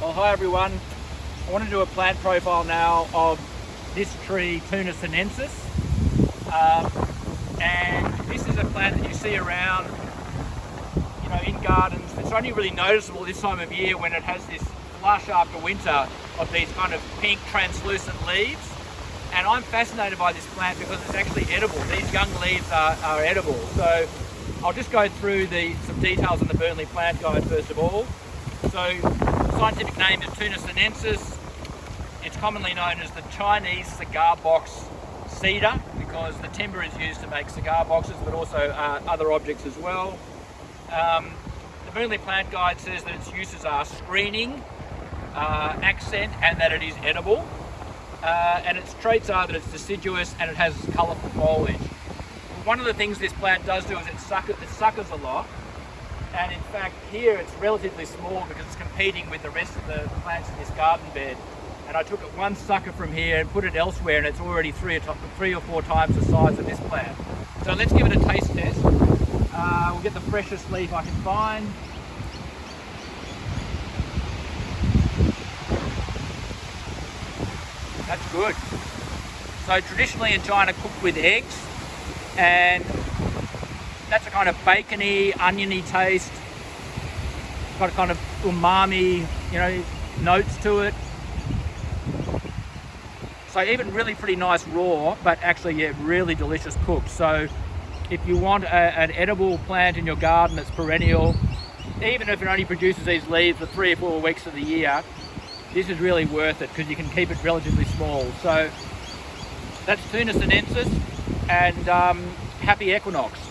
Well, hi everyone. I want to do a plant profile now of this tree, Toona sinensis. Um, and this is a plant that you see around, you know, in gardens. It's only really noticeable this time of year when it has this flush after winter of these kind of pink translucent leaves. And I'm fascinated by this plant because it's actually edible. These young leaves are, are edible. So I'll just go through the some details on the Burnley Plant Guide first of all. So the scientific name is Toona sinensis. It's commonly known as the Chinese cigar box cedar because the timber is used to make cigar boxes but also uh, other objects as well. Um, the Burnley Plant Guide says that its uses are screening, uh, accent and that it is edible. Uh, and its traits are that it's deciduous and it has colourful foliage. One of the things this plant does do is it, suck it suckers a lot and in fact here it's relatively small because it's competing with the rest of the plants in this garden bed and I took one sucker from here and put it elsewhere and it's already three or, three or four times the size of this plant. So let's give it a taste test. Uh, we'll get the freshest leaf I can find. That's good. So traditionally in China cooked with eggs and that's a kind of bacony, oniony taste. Got a kind of umami, you know, notes to it. So even really pretty nice raw, but actually, yeah, really delicious cooked. So if you want a, an edible plant in your garden that's perennial, even if it only produces these leaves for three or four weeks of the year, this is really worth it because you can keep it relatively small. So that's Toona sinensis and um, happy equinox.